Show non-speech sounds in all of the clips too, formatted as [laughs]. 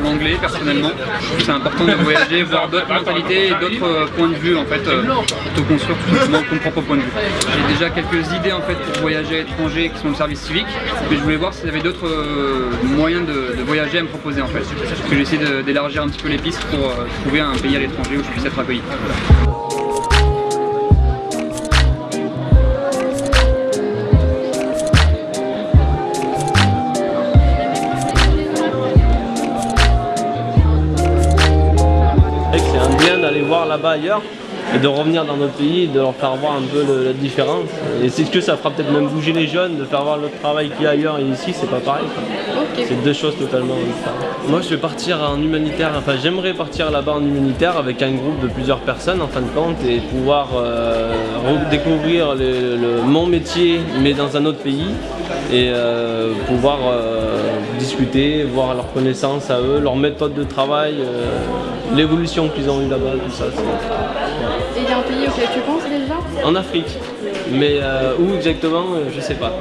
l'anglais personnellement. C'est important de voyager, [laughs] voir d'autres mentalités et d'autres euh, points de vue en fait, euh, pour te construire tout simplement ton propre point de vue. J'ai déjà quelques idées en fait pour voyager à l'étranger qui sont le service civique, mais je voulais voir s'il y avait d'autres euh, moyens de, de, voyager à me proposer en fait. Parce que j'essaie d'élargir un petit peu les pistes pour trouver un pays à l'étranger où je puisse être accueilli. Voir là-bas ailleurs et de revenir dans notre pays et de leur faire voir un peu la différence. Et c'est ce que ça fera peut-être même bouger les jeunes, de faire voir le travail qu'il y a ailleurs et ici, c'est pas pareil. C'est deux choses totalement différentes. Moi je vais partir en humanitaire, enfin j'aimerais partir là-bas en humanitaire avec un groupe de plusieurs personnes en fin de compte et pouvoir euh, découvrir le, mon métier mais dans un autre pays et euh, pouvoir euh, discuter, voir leurs connaissances à eux, leur méthode de travail, l'évolution qu'ils ont eu là-bas, tout ça. Et il y a un pays auquel tu penses déjà En Afrique, mais euh, où exactement, euh, je sais pas.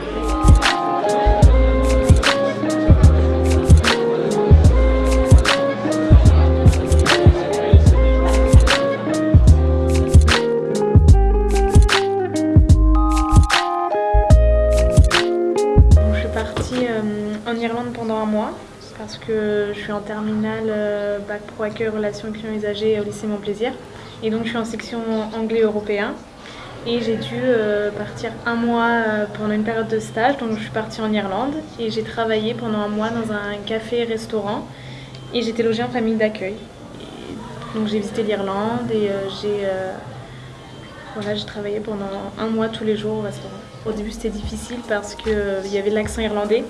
Je suis partie euh, en Irlande pendant un mois parce que je suis en terminale bac pro accueil relations clients usagers au lycée Mon Plaisir et donc je suis en section anglais européen et j'ai dû euh, partir un mois euh, pendant une période de stage. Donc je suis partie en Irlande. Et j'ai travaillé pendant un mois dans un café-restaurant et j'étais logée en famille d'accueil. Donc j'ai visité l'Irlande et j'ai voilà, travaillé pendant un mois tous les jours au restaurant. Au début c'était difficile parce qu'il y avait l'accent irlandais.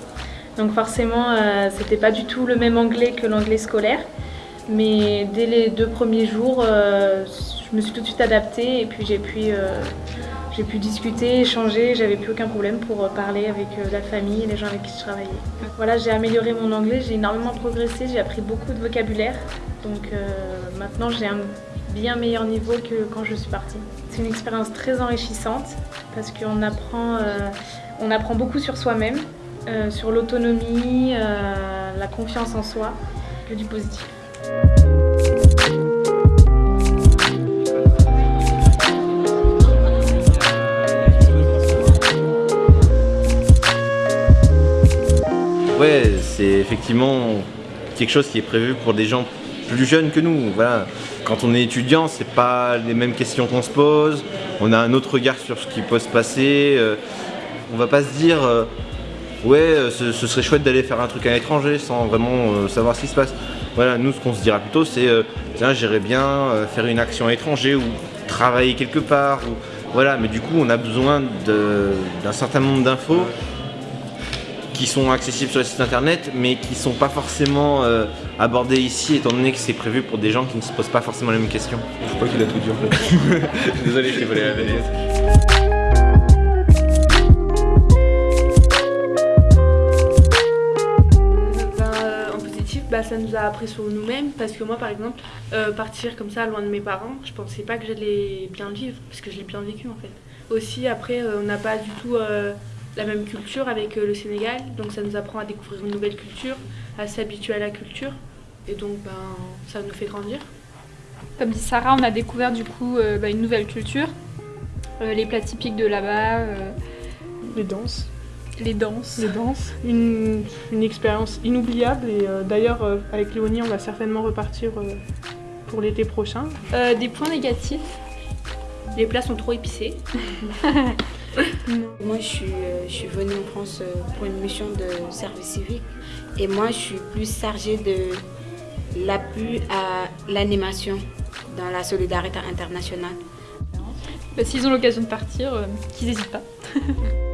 Donc forcément, euh, c'était pas du tout le même anglais que l'anglais scolaire. Mais dès les deux premiers jours, euh, je me suis tout de suite adaptée et puis j'ai pu, euh, pu discuter, échanger. J'avais plus aucun problème pour parler avec la famille et les gens avec qui je travaillais. Voilà, j'ai amélioré mon anglais, j'ai énormément progressé, j'ai appris beaucoup de vocabulaire. Donc maintenant, j'ai un bien meilleur niveau que quand je suis partie. C'est une expérience très enrichissante parce qu'on apprend, apprend beaucoup sur soi-même. Euh, sur l'autonomie, euh, la confiance en soi, que du positif. Ouais, c'est effectivement quelque chose qui est prévu pour des gens plus jeunes que nous. Voilà. Quand on est étudiant, c'est pas les mêmes questions qu'on se pose. On a un autre regard sur ce qui peut se passer. Euh, on va pas se dire ouais, euh, ce, serait chouette d'aller faire un truc à l'étranger sans vraiment euh, savoir ce qui se passe. Voilà, nous, ce qu'on se dira plutôt, c'est euh, tiens, j'irais bien faire une action à l'étranger ou travailler quelque part. Voilà, mais du coup, on a besoin d'un certain nombre d'infos qui sont accessibles sur les sites internet, mais qui ne sont pas forcément abordées ici, étant donné que c'est prévu pour des gens qui ne se posent pas forcément les mêmes questions. Je crois qu'il a tout dit en fait. [laughs] Désolé, je t'ai volé la vedette. Bah, ça nous a appris sur nous-mêmes parce que moi par exemple euh, partir comme ça loin de mes parents je pensais pas que j'allais bien le vivre parce que je l'ai bien vécu en fait aussi après euh, on n'a pas du tout euh, la même culture avec le Sénégal donc ça nous apprend à découvrir une nouvelle culture à s'habituer à la culture et donc ben, ça nous fait grandir comme dit Sarah on a découvert du coup bah, une nouvelle culture les plats typiques de là-bas les danses les danses. Les danses. Une, expérience inoubliable et euh, d'ailleurs euh, avec Léonie on va certainement repartir euh, pour l'été prochain. des points négatifs. Les plats sont trop épicés. [laughs] moi je suis, je suis venue en France pour une mission de service civique et moi je suis plus chargée de l'appui à l'animation dans la solidarité internationale. Bah, s'ils ont l'occasion de partir, qu'ils n'hésitent pas. [laughs]